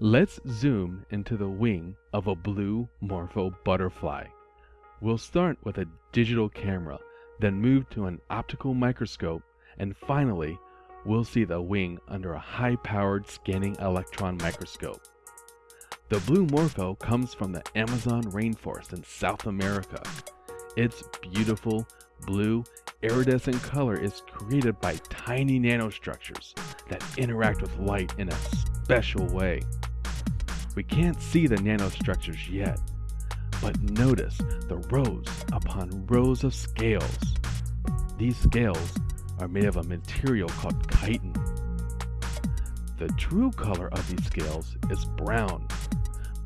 Let's zoom into the wing of a blue morpho butterfly. We'll start with a digital camera, then move to an optical microscope, and finally, we'll see the wing under a high-powered scanning electron microscope. The blue morpho comes from the Amazon rainforest in South America. Its beautiful, blue, iridescent color is created by tiny nanostructures that interact with light in a special way. We can't see the nanostructures yet, but notice the rows upon rows of scales. These scales are made of a material called chitin. The true color of these scales is brown,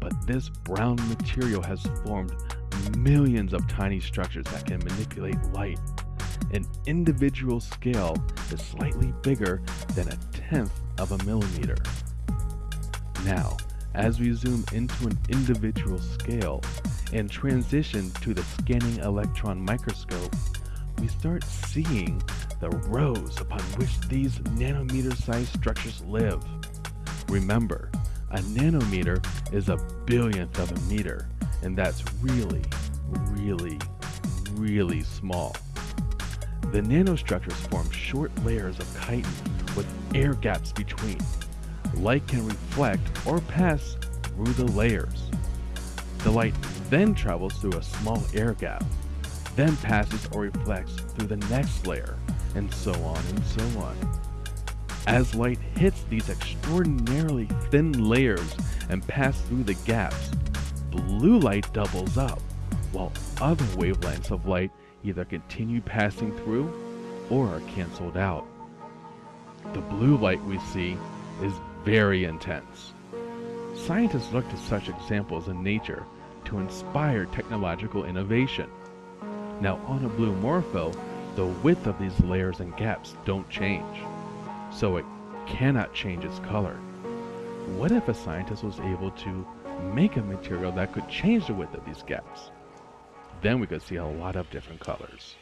but this brown material has formed millions of tiny structures that can manipulate light. An individual scale is slightly bigger than a tenth of a millimeter. Now, as we zoom into an individual scale and transition to the scanning electron microscope, we start seeing the rows upon which these nanometer-sized structures live. Remember, a nanometer is a billionth of a meter, and that's really, really, really small. The nanostructures form short layers of chitin with air gaps between. Light can reflect or pass through the layers. The light then travels through a small air gap, then passes or reflects through the next layer, and so on and so on. As light hits these extraordinarily thin layers and passes through the gaps, blue light doubles up, while other wavelengths of light either continue passing through or are canceled out. The blue light we see is very intense. Scientists look to such examples in nature to inspire technological innovation. Now on a blue morpho, the width of these layers and gaps don't change, so it cannot change its color. What if a scientist was able to make a material that could change the width of these gaps? Then we could see a lot of different colors.